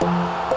Bye.